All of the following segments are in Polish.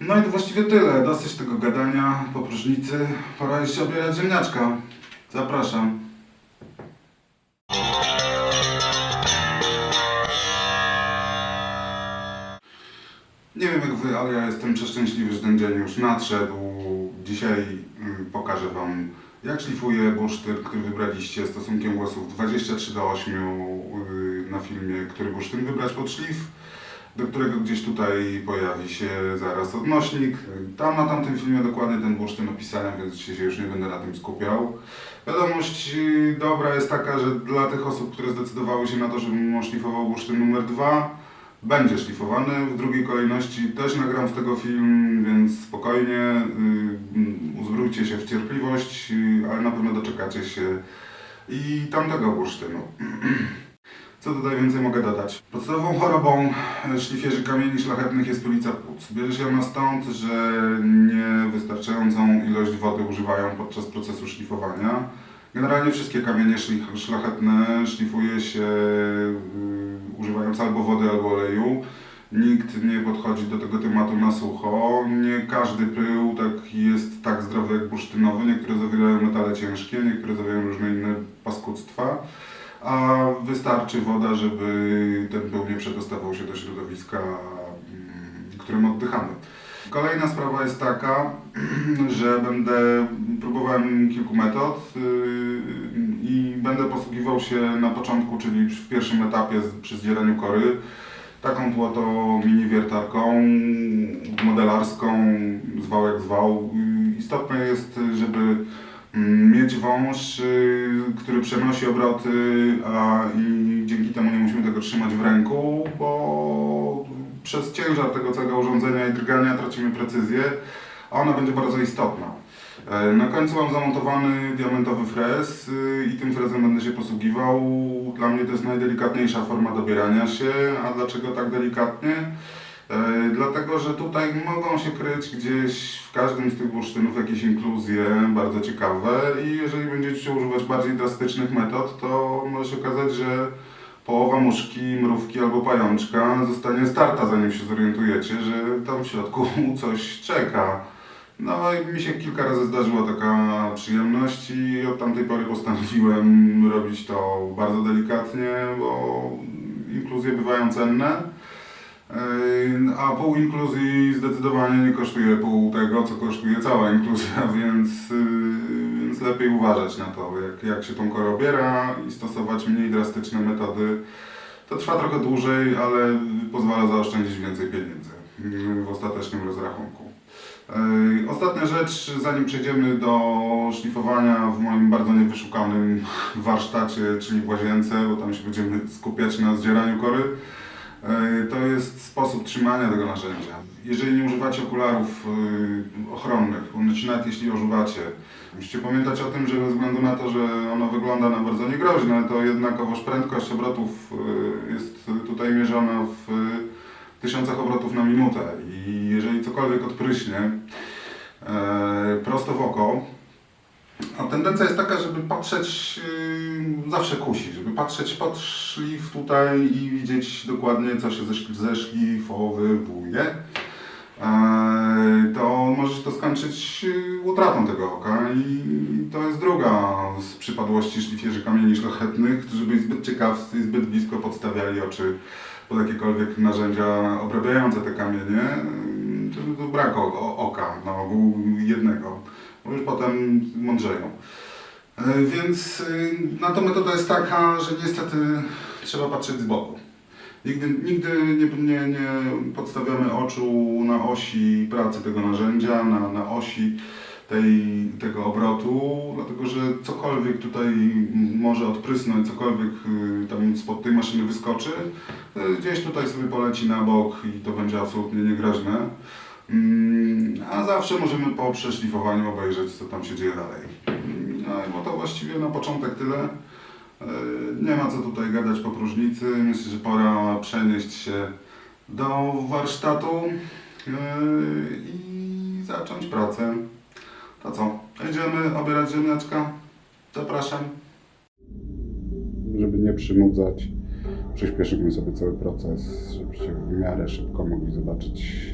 No i to właściwie tyle. Dosyć tego gadania po próżnicy. Pora jeszcze obierać ziemniaczka. Zapraszam. Nie wiem jak wy, ale ja jestem przeszczęśliwy, że ten dzień już nadszedł. Dzisiaj y, pokażę wam, jak szlifuję bursztyn, który wybraliście stosunkiem głosów 23 do 8 y, na filmie, który bursztyn wybrać pod szlif, do którego gdzieś tutaj pojawi się zaraz odnośnik. Tam na tamtym filmie dokładnie ten bursztyn opisałem, więc dzisiaj się już nie będę na tym skupiał. Wiadomość y, dobra jest taka, że dla tych osób, które zdecydowały się na to, żebym szlifował bursztyn numer 2, będzie szlifowany. W drugiej kolejności też nagram z tego film, więc spokojnie, y, uzbrójcie się w cierpliwość, y, ale na pewno doczekacie się i tamtego bursztynu. Co tutaj więcej mogę dodać? Podstawową chorobą e, szlifierzy kamieni szlachetnych jest pylica płuc. Bierze się ona stąd, że niewystarczającą ilość wody używają podczas procesu szlifowania. Generalnie wszystkie kamienie szlachetne szlifuje się y, używając albo wody, albo oleju. Nikt nie podchodzi do tego tematu na sucho. Nie każdy pył tak jest tak zdrowy jak bursztynowy. Niektóre zawierają metale ciężkie, niektóre zawierają różne inne paskudztwa. A wystarczy woda, żeby ten pył nie przedostawał się do środowiska, mm, którym oddychamy. Kolejna sprawa jest taka, że będę próbowałem kilku metod yy, i będę posługiwał się na początku, czyli w pierwszym etapie przy zdzieraniu kory, taką tło to mini wiertarką modelarską, zwał jak zwał. Istotne jest, żeby mieć wąż, yy, który przenosi obroty, a i dzięki temu nie musimy tego trzymać w ręku, bo przez ciężar tego całego urządzenia i drgania tracimy precyzję, a ona będzie bardzo istotna. E, Na końcu mam zamontowany diamentowy frez y, i tym frezem będę się posługiwał. Dla mnie to jest najdelikatniejsza forma dobierania się. A dlaczego tak delikatnie? E, Dlatego, że tutaj mogą się kryć gdzieś w każdym z tych bursztynów jakieś inkluzje bardzo ciekawe i jeżeli będziecie używać bardziej drastycznych metod, to może się okazać, że połowa muszki, mrówki albo pajączka zostanie starta, zanim się zorientujecie, że tam w środku coś czeka. No i mi się kilka razy zdarzyła taka przyjemność i od tamtej pory postanowiłem robić to bardzo delikatnie, bo inkluzje bywają cenne. Yy, A pół inkluzji zdecydowanie nie kosztuje pół tego, co kosztuje cała inkluzja, więc, yy, więc lepiej uważać na to, jak, jak się tą korę obiera i stosować mniej drastyczne metody. To trwa trochę dłużej, ale pozwala zaoszczędzić więcej pieniędzy yy, w ostatecznym rozrachunku. Ostatnia rzecz, zanim przejdziemy do szlifowania w moim bardzo niewyszukanym warsztacie, czyli w łazience, bo tam się będziemy skupiać na zdzieraniu kory, to jest sposób trzymania tego narzędzia. Jeżeli nie używacie okularów yy, ochronnych, bądź nawet jeśli używacie, musicie pamiętać o tym, że bez względu na to, że ono wygląda na bardzo niegroźne, to jednakowoż prędkość obrotów yy, jest tutaj mierzona w tysiącach obrotów na minutę i jeżeli cokolwiek odpryśnie e, prosto w oko, a tendencja jest taka, żeby patrzeć, yy, zawsze kusi, żeby patrzeć pod szlif tutaj i widzieć dokładnie co się zeszli- zeszlifowywuje, e, to może się to skończyć yy, utratą tego oka. I to jest druga z przypadłości szlifierzy kamieni szlachetnych, którzy byli zbyt ciekawscy i zbyt blisko podstawiali oczy pod jakiekolwiek narzędzia obrabiające te kamienie, to, to brak oka, na ogół jednego, już potem mądrzeją. E, Więc y, na to metoda jest taka, że niestety trzeba patrzeć z boku. Nigdy, nigdy nie, nie, nie podstawiamy oczu na osi pracy tego narzędzia, na, na osi tej, tego obrotu, dlatego że cokolwiek tutaj może odprysnąć, cokolwiek y, tam spod tej maszyny wyskoczy, gdzieś tutaj sobie poleci na bok i to będzie absolutnie niegroźne. Mm, A zawsze możemy po przeszlifowaniu obejrzeć, co tam się dzieje dalej. No i bo to właściwie na początek tyle. Y, Nie ma co tutaj gadać po próżnicy. Myślę, że pora przenieść się do warsztatu y, i zacząć pracę. To co? Idziemy obierać ziemniaczka? Zapraszam. Żeby nie przynudzać, przyspieszymy sobie cały proces, żebyście w miarę szybko mogli zobaczyć,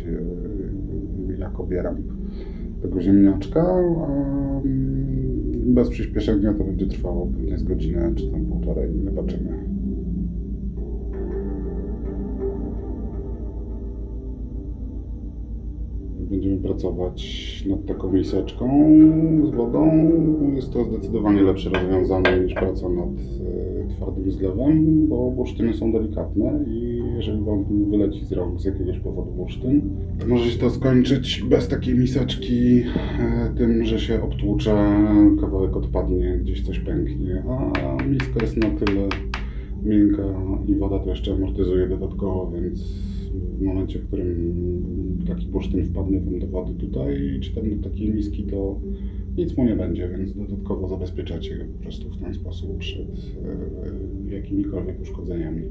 yy, jak obieram tego ziemniaczka. Mm, bez przyspieszenia to będzie trwało pewnie z godzinę czy tam półtorej. Zobaczymy. Będziemy pracować nad taką miseczką z wodą. Jest to zdecydowanie lepsze rozwiązanie niż praca nad e, twardym zlewem, bo bursztyny są delikatne i jeżeli Wam wyleci z rąk z jakiegoś powodu bursztyn, to może się to skończyć bez takiej miseczki e, tym, że się obtłucze, kawałek odpadnie, gdzieś coś pęknie, a miska jest na tyle miękka i woda to jeszcze amortyzuje dodatkowo, więc w momencie, w którym taki bursztyn wpadnie wam do wody tutaj, czy tam do takiej miski, to nic mu nie będzie, więc dodatkowo zabezpieczacie go po prostu w ten sposób przed e, jakimikolwiek uszkodzeniami.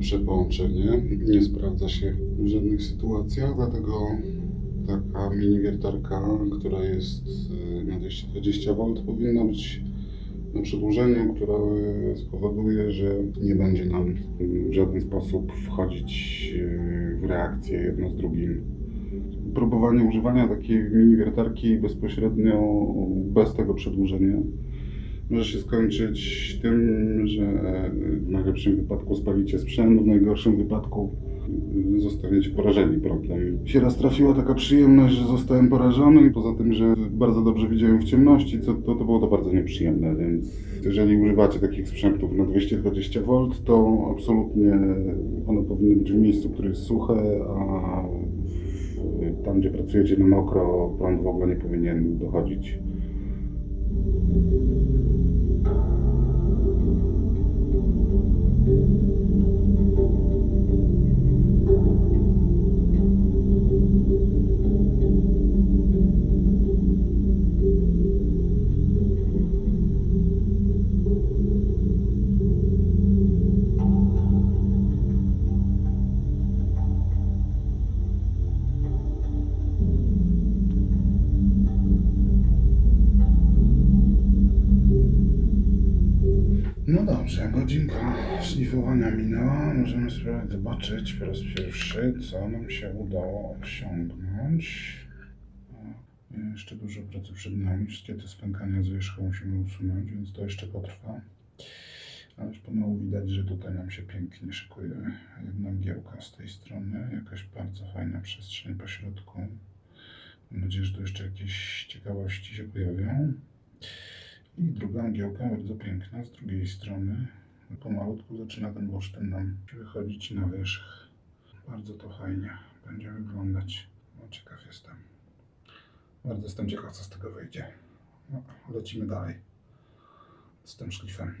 Najlepsze połączenie. Nie sprawdza się w żadnych sytuacjach, dlatego taka mini wiertarka, która jest y, na 220 V powinna być na przedłużeniu, które spowoduje, że nie będzie nam w żaden sposób wchodzić y, w reakcję jedno z drugim. Próbowanie używania takiej mini wiertarki bezpośrednio bez tego przedłużenia może się skończyć tym, że w najlepszym wypadku spalicie sprzęt, w najgorszym wypadku zostaniecie porażeni prądem. Się raz trafiła taka przyjemność, że zostałem porażony i poza tym, że bardzo dobrze widziałem w ciemności, co, to, to było to bardzo nieprzyjemne, więc jeżeli używacie takich sprzętów na 220 V, to absolutnie one powinny być w miejscu, które jest suche, a tam, gdzie pracujecie na mokro, prąd w ogóle nie powinien dochodzić. No sobie zobaczyć po raz pierwszy, co nam się udało osiągnąć. Jeszcze dużo pracy przed nami. Wszystkie te spękania z wierzchu musimy usunąć, więc to jeszcze potrwa. Ale już pomału widać, że tutaj nam się pięknie szykuje jedna mgiełka z tej strony. Jakaś bardzo fajna przestrzeń po środku. Mam nadzieję, że tu jeszcze jakieś ciekawości się pojawią. I druga mgiełka, bardzo piękna, z drugiej strony. Pomalutku zaczyna ten bursztyn nam wychodzić na wierzch. Bardzo to fajnie będzie wyglądać. No, ciekaw jestem. Bardzo jestem ciekaw, co z tego wyjdzie. No, lecimy dalej z tym szlifem.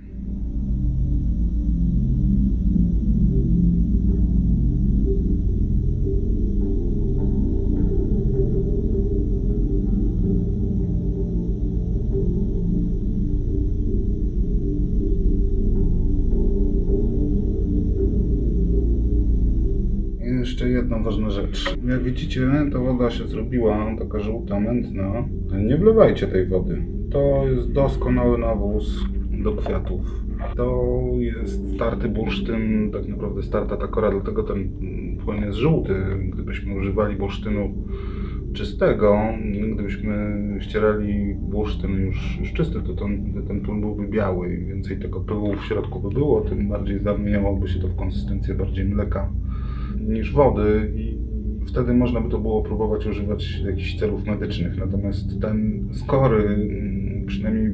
Jak widzicie, ta woda się zrobiła taka żółta, mętna. Nie wlewajcie tej wody. To jest doskonały nawóz do kwiatów. To jest starty bursztyn, tak naprawdę starta takora, dlatego ten płyn jest żółty. Gdybyśmy używali bursztynu czystego, gdybyśmy ścierali bursztyn już, już czysty, to ten, ten płyn byłby biały i więcej tego pyłu w środku by było, tym bardziej zamieniałoby się to w konsystencję bardziej mleka niż wody i wtedy można by to było próbować używać jakichś celów medycznych. Natomiast ten skory, mm, przynajmniej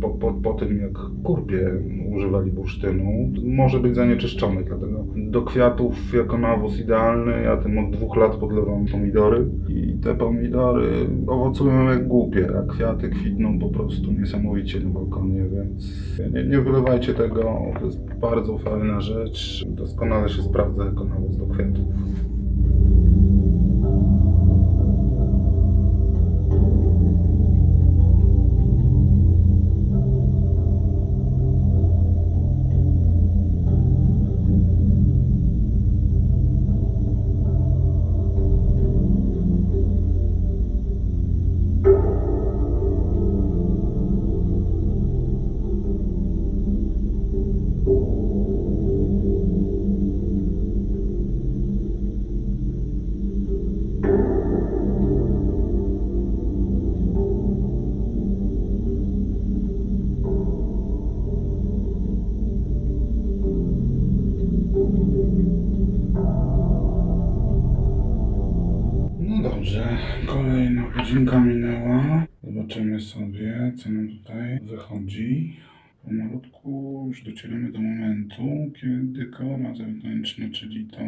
po, po, po tym jak kurpie używali bursztynu, może być zanieczyszczony, dlatego do kwiatów jako nawóz idealny, ja tym od dwóch lat podlewam pomidory i te pomidory owocują jak głupie, a kwiaty kwitną po prostu niesamowicie na balkonie, więc nie, nie wylewajcie tego, to jest bardzo fajna rzecz, doskonale się sprawdza jako nawóz do kwiatów. Godzinka minęła. Zobaczymy sobie, co nam tutaj wychodzi. Pomalutku już docieramy do momentu, kiedy kora zewnętrzna, czyli to,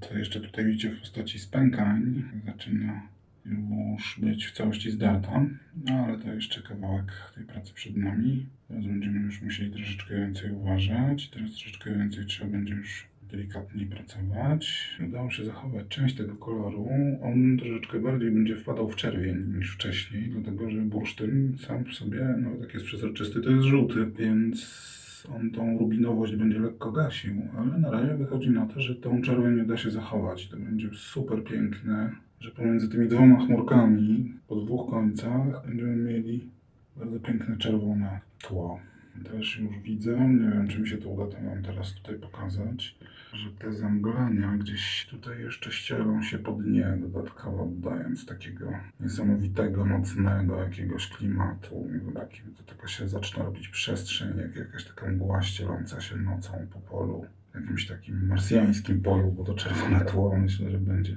co jeszcze tutaj widzicie w postaci spękań, zaczyna już być w całości zdarta. No ale to jeszcze kawałek tej pracy przed nami. Teraz będziemy już musieli troszeczkę więcej uważać. Teraz troszeczkę więcej trzeba będzie już delikatniej pracować. Udało się zachować część tego koloru. On troszeczkę bardziej będzie wpadał w czerwień niż wcześniej, dlatego że bursztyn sam w sobie, nawet jak jest przezroczysty, to jest żółty, więc on tą rubinowość będzie lekko gasił, ale na razie wychodzi na to, że tą czerwień uda się zachować. To będzie super piękne, że pomiędzy tymi dwoma chmurkami po dwóch końcach będziemy mieli bardzo piękne czerwone tło. Też już widzę, nie wiem czy mi się to uda to wam teraz tutaj pokazać, że te zamglenia gdzieś tutaj jeszcze ścielą się po dnie, dodatkowo dodając takiego niesamowitego, nocnego jakiegoś klimatu. Taki, to taka się zaczyna robić przestrzeń, jak jakaś taka mgła ścieląca się nocą po polu, jakimś takim marsjańskim polu, bo to czerwone tło myślę, że będzie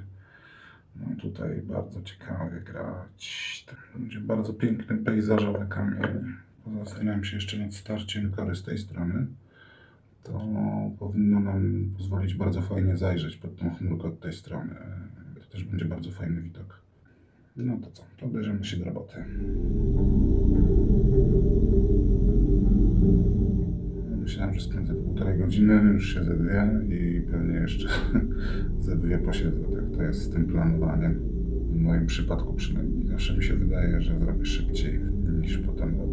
no tutaj bardzo ciekawie grać. To będzie bardzo piękny pejzażowy kamień. Zastanawiam się jeszcze nad starciem kory z tej strony. To powinno nam pozwolić bardzo fajnie zajrzeć pod tą chmurkę od tej strony. To też będzie bardzo fajny widok. No to co, to się do roboty. Myślałem, że spędzę półtorej godziny, już się ze dwie i pewnie jeszcze ze dwie posiedzę. Tak to jest z tym planowaniem. W moim przypadku przynajmniej zawsze mi się wydaje, że zrobię szybciej niż potem robię.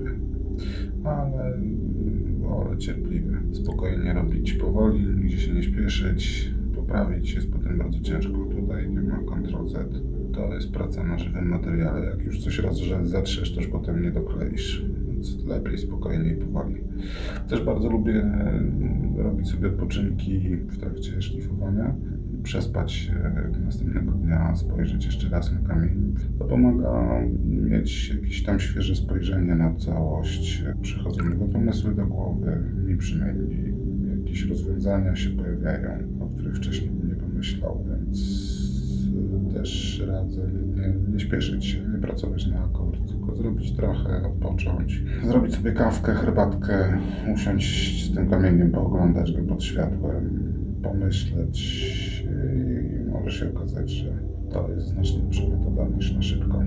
Ale wolę cierpliwie, spokojnie robić powoli, nigdzie się nie śpieszyć, poprawić jest potem bardzo ciężko. Tutaj nie ma Ctrl Z. To jest praca na żywym materiale. Jak już coś raz że zetrzesz, to już potem nie dokleisz. Więc lepiej, spokojnie i powoli. Też bardzo lubię mm, robić sobie odpoczynki w trakcie szlifowania. Przespać się następnego dnia, spojrzeć jeszcze raz na kamień. To pomaga mieć jakieś tam świeże spojrzenie na całość. Przychodzą nowe pomysły do głowy, mi przynajmniej jakieś rozwiązania się pojawiają, o których wcześniej bym nie pomyślał, więc też radzę nie, nie śpieszyć się, nie pracować na akord, tylko zrobić trochę, odpocząć, zrobić sobie kawkę, herbatkę, usiąść z tym kamieniem, pooglądać go pod światłem, pomyśleć okazać, że to jest znacznie metoda niż na szybko.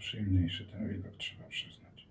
Przyjemniejszy ten widok, trzeba przyznać.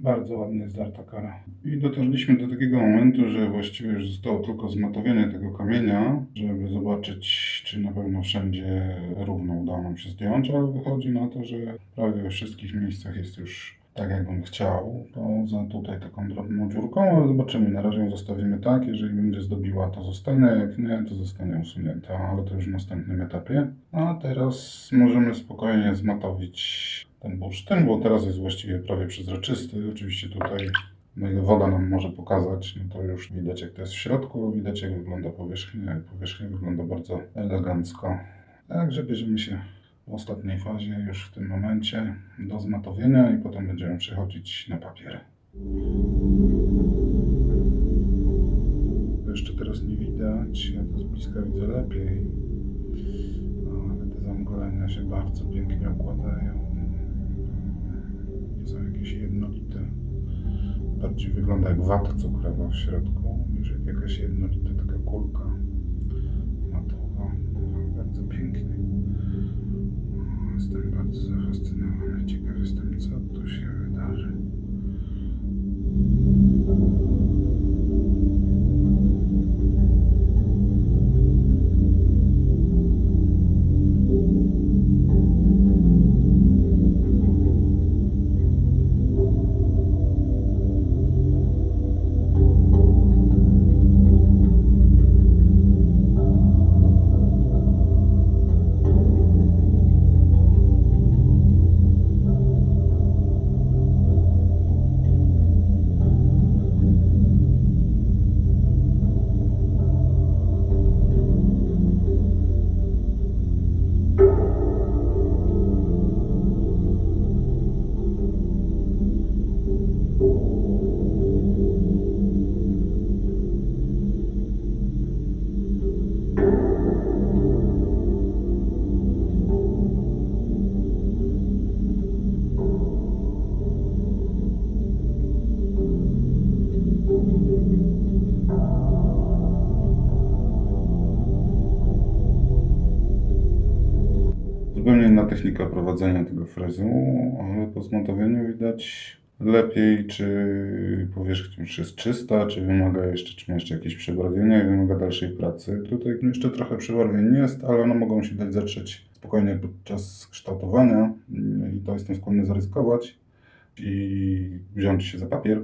Bardzo ładnie zdarta kara. I dotarliśmy do takiego momentu, że właściwie już zostało tylko zmatowienie tego kamienia, żeby zobaczyć, czy na pewno wszędzie równo udało nam się zdjąć, ale wychodzi na to, że prawie we wszystkich miejscach jest już tak, jakbym chciał. Poza tutaj taką drobną dziurką, ale zobaczymy. Na razie ją zostawimy tak. Jeżeli będzie zdobiła, to zostanie. Jak nie, to zostanie usunięta, ale to już w następnym etapie. A teraz możemy spokojnie zmatowić ten bursztyn, bo teraz jest właściwie prawie przezroczysty. Oczywiście tutaj, na ile woda nam może pokazać, no to już widać jak to jest w środku, widać jak wygląda powierzchnia. Powierzchnia wygląda bardzo elegancko. Także bierzemy się w ostatniej fazie, już w tym momencie, do zmatowienia i potem będziemy przechodzić na papier. Jeszcze teraz nie widać, ja to z bliska widzę lepiej, ale te zamglenia się bardzo pięknie układają. są jakieś jednolite. Bardziej wygląda jak wata cukrowa w środku niż jak jakaś jednolita taka kulka matowa. Bardzo pięknie. Jestem bardzo zafascynowany. Ciekaw jestem, co tu się wydarzy. Zupełnie inna technika prowadzenia tego frezu, ale po zmontowaniu widać lepiej, czy powierzchnia już jest czysta, czy wymaga jeszcze, czy jeszcze jakieś przebarwienia i wymaga dalszej pracy. Tutaj jeszcze trochę przebarwień jest, ale one mogą się dać zatrzeć spokojnie podczas kształtowania i to jestem skłonny zaryzykować i wziąć się za papier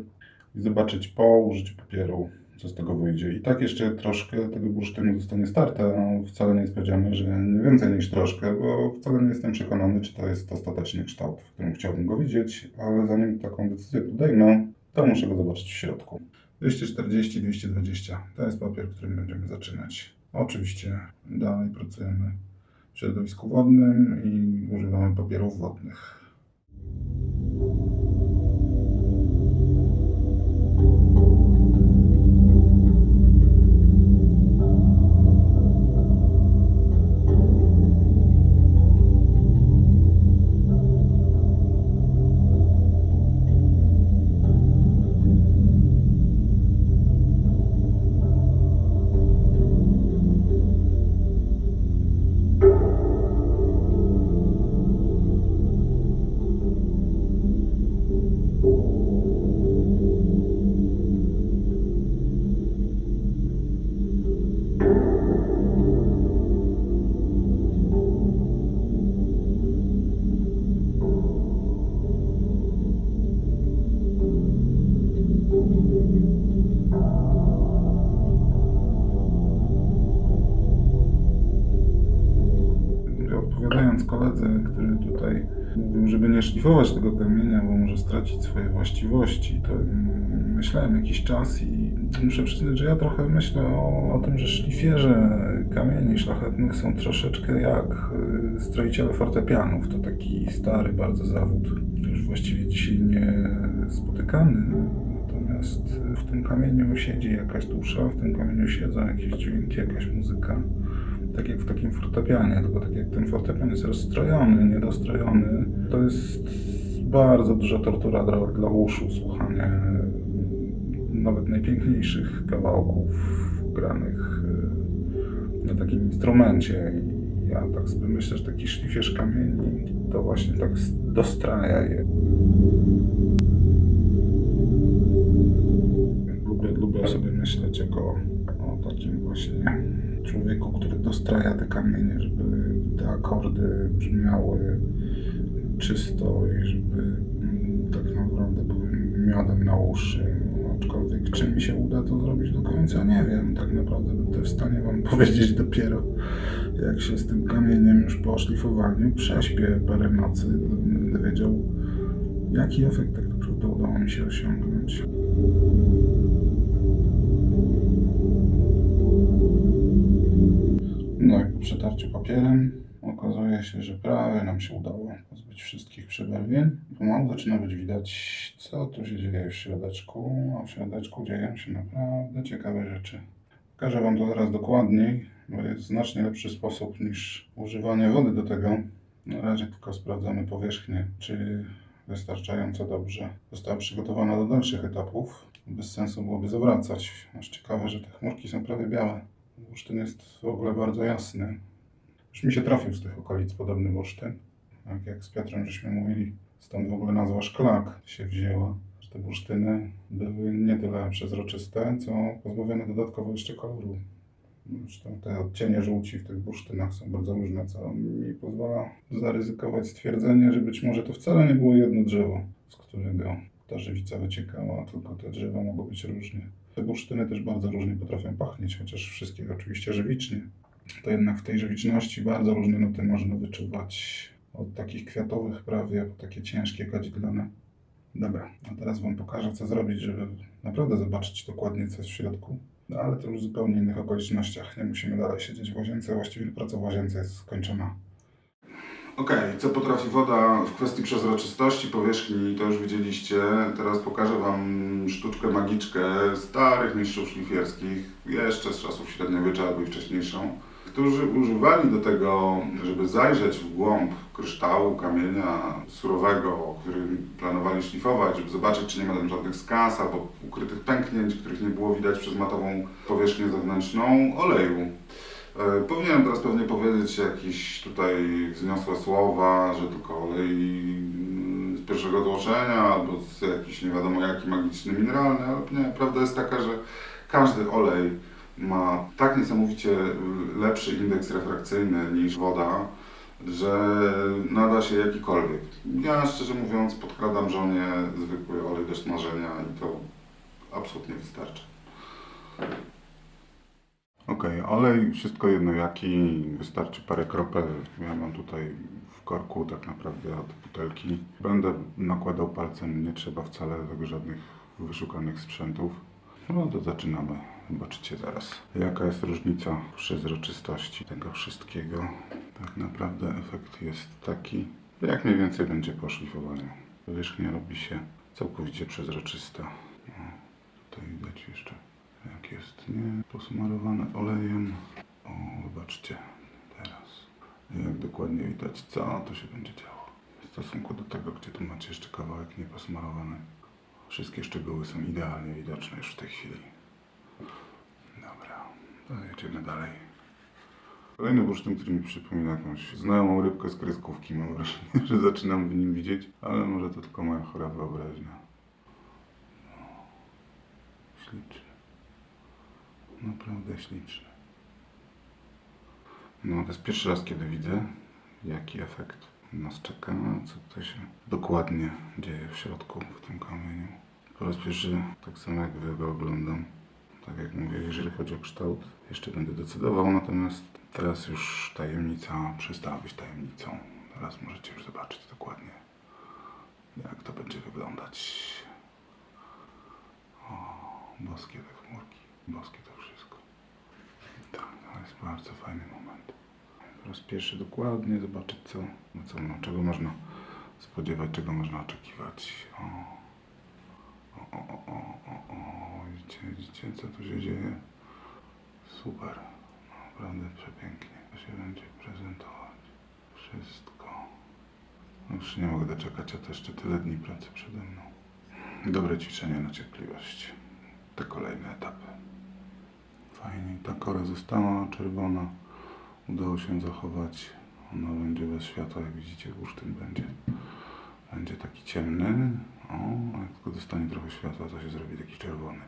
i zobaczyć po użyciu papieru, co z tego wyjdzie. I tak jeszcze troszkę tego bursztynu zostanie starte. No, wcale nie jest powiedziane, że nie więcej niż troszkę, bo wcale nie jestem przekonany, czy to jest ostateczny kształt, w którym chciałbym go widzieć, ale zanim taką decyzję podejmę, to muszę go zobaczyć w środku. 240-220 to jest papier, którym będziemy zaczynać. Oczywiście dalej pracujemy w środowisku wodnym i używamy papierów wodnych. Koledze, który tutaj mówił, żeby nie szlifować tego kamienia, bo może stracić swoje właściwości, to myślałem jakiś czas i muszę przyznać, że ja trochę myślę o, o tym, że szlifierze kamieni szlachetnych są troszeczkę jak y, stroiciele fortepianów. To taki stary bardzo zawód, już właściwie dzisiaj nie spotykany. Natomiast w tym kamieniu siedzi jakaś dusza, w tym kamieniu siedzą jakieś dźwięki, jakaś muzyka tak jak w takim fortepianie, tylko tak jak ten fortepian jest rozstrojony, niedostrojony, to jest bardzo duża tortura dla, dla uszu słuchanie nawet najpiękniejszych kawałków granych y, na takim instrumencie. I ja tak sobie myślę, że taki szlifierz kamieni to właśnie tak dostraja je. Lubię, lubię sobie myśleć jako o takim właśnie człowieku, który dostraja te kamienie, żeby te akordy brzmiały czysto i żeby mm, tak naprawdę były miodem na uszy. Aczkolwiek czy mi się uda to zrobić do końca, nie wiem. Tak naprawdę będę w stanie Wam powiedzieć dopiero, jak się z tym kamieniem już po szlifowaniu prześpię parę nocy, będę wiedział, jaki efekt tak naprawdę udało mi się osiągnąć. Przetarciu papierem okazuje się, że prawie nam się udało pozbyć wszystkich przebarwień. Pomału zaczyna być widać, co tu się dzieje w środeczku, a w środeczku dzieją się naprawdę ciekawe rzeczy. Pokażę Wam to zaraz dokładniej, bo jest znacznie lepszy sposób niż używanie wody do tego. Na razie tylko sprawdzamy powierzchnię, czy wystarczająco dobrze. Została przygotowana do dalszych etapów. Bez sensu byłoby zawracać. Aż ciekawe, że te chmurki są prawie białe. Bursztyn jest w ogóle bardzo jasny. Już mi się trafił z tych okolic podobny bursztyn. Tak jak z Piotrem żeśmy mówili, stąd w ogóle nazwa szklak się wzięła. Te bursztyny były nie tyle przezroczyste, co pozbawione dodatkowo jeszcze koloru. Zresztą te odcienie żółci w tych bursztynach są bardzo różne, co mi pozwala zaryzykować stwierdzenie, że być może to wcale nie było jedno drzewo, z którego ta żywica wyciekała, tylko te drzewa mogą być różnie. Te bursztyny też bardzo różnie potrafią pachnieć, chociaż wszystkie oczywiście żywicznie. To jednak w tej żywiczności bardzo różne nuty można wyczuwać. Od takich kwiatowych prawie, po takie ciężkie, kadzidlane. Dobra, a teraz Wam pokażę, co zrobić, żeby naprawdę zobaczyć dokładnie, co jest w środku. No ale to już w zupełnie innych okolicznościach. Nie musimy dalej siedzieć w łazience, właściwie praca w łazience jest skończona. Okej, co potrafi woda w kwestii przezroczystości powierzchni, to już widzieliście. Teraz pokażę Wam sztuczkę magiczkę starych mistrzów szlifierskich, jeszcze z czasów średniowiecza albo i wcześniejszą, którzy używali do tego, żeby zajrzeć w głąb kryształu, kamienia surowego, którym planowali szlifować, żeby zobaczyć, czy nie ma tam żadnych skaz albo ukrytych pęknięć, których nie było widać przez matową powierzchnię zewnętrzną oleju. E, Powinienem teraz pewnie powiedzieć jakieś tutaj wzniosłe słowa, że tylko olej mm, z pierwszego tłoczenia albo z jakiś nie wiadomo jaki magiczny mineralny, ale nie, prawda jest taka, że każdy olej ma tak niesamowicie lepszy indeks refrakcyjny niż woda, że nada się jakikolwiek. Ja szczerze mówiąc podkradam żonie zwykły olej do smażenia i to absolutnie wystarczy. Okej, olej, wszystko jedno jaki, wystarczy parę kropel. Ja mam tutaj w korku tak naprawdę od butelki. Będę nakładał palcem, nie trzeba wcale tego żadnych wyszukanych sprzętów. No to zaczynamy. Zobaczycie zaraz, jaka jest różnica przezroczystości tego wszystkiego. Tak naprawdę efekt jest taki, jak mniej więcej będzie po szlifowaniu. Powierzchnia robi się całkowicie przezroczysta. O, tutaj widać jeszcze jak jest nie posmarowane olejem. O, zobaczcie teraz, jak dokładnie widać, co to się będzie działo. W stosunku do tego, gdzie tu macie jeszcze kawałek nieposmarowany. Wszystkie szczegóły są idealnie widoczne już w tej chwili. Dobra, to jedziemy dalej. Kolejny bursztyn, który mi przypomina jakąś znajomą rybkę z kreskówki, mam wrażenie, że zaczynam w nim widzieć, ale może to tylko moja chora wyobraźnia. No, Śliczny. Naprawdę śliczny. No, to jest pierwszy raz, kiedy widzę, jaki efekt nas czeka, co tutaj się dokładnie dzieje w środku, w tym kamieniu. Po raz pierwszy, tak samo jak wy go oglądam. Tak jak mówię, jeżeli chodzi o kształt, jeszcze będę decydował, natomiast teraz już tajemnica przestała być tajemnicą. Teraz możecie już zobaczyć dokładnie, jak to będzie wyglądać. O, boskie te chmurki, boskie to jest bardzo fajny moment. Pierwszy dokładnie zobaczyć, co, no co, no, czego można spodziewać, czego można oczekiwać. O, o, o, o, o, o. Widzicie, widzicie, co tu się dzieje? Super. Naprawdę przepięknie. To się będzie prezentować. Wszystko. Już nie mogę doczekać, a to jeszcze tyle dni pracy przede mną. Dobre ćwiczenie na cierpliwość. Te kolejne etapy. Fajnie. Ta kora została czerwona. Udało się zachować. Ona będzie bez światła, jak widzicie, bursztyn będzie. Będzie taki ciemny. O, jak tylko dostanie trochę światła, to się zrobi taki czerwony.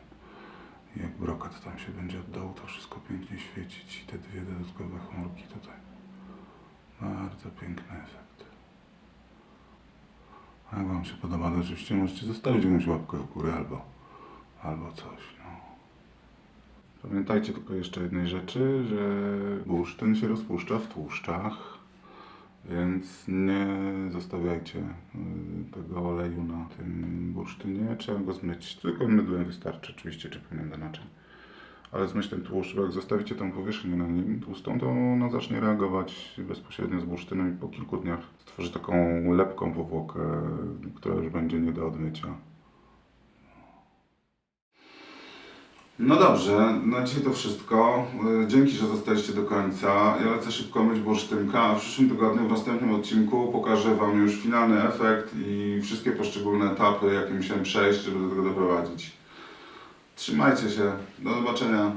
I jak brokat tam się będzie oddał, to wszystko pięknie świecić. I te dwie dodatkowe chmurki tutaj. Bardzo piękny efekt. A jak Wam się podoba, to oczywiście możecie zostawić jakąś łapkę w górę albo, albo coś. No. Pamiętajcie tylko jeszcze jednej rzeczy, że bursztyn się rozpuszcza w tłuszczach, więc nie zostawiajcie y, tego oleju na tym bursztynie. Trzeba go zmyć. Tylko mydłem wystarczy, oczywiście, czy powinien do naczyń. Ale zmyć ten tłuszcz, bo jak zostawicie tą powierzchnię na nim tłustą, to ona zacznie reagować bezpośrednio z bursztynem i po kilku dniach stworzy taką lepką powłokę, która już będzie nie do odmycia. No dobrze, na dzisiaj to wszystko. Y, Dzięki, że zostaliście do końca. Ja lecę szybko myć bursztynka, a w przyszłym tygodniu, w następnym odcinku pokażę Wam już finalny efekt i wszystkie poszczególne etapy, jakie musiałem przejść, żeby do tego doprowadzić. Trzymajcie się. Do zobaczenia.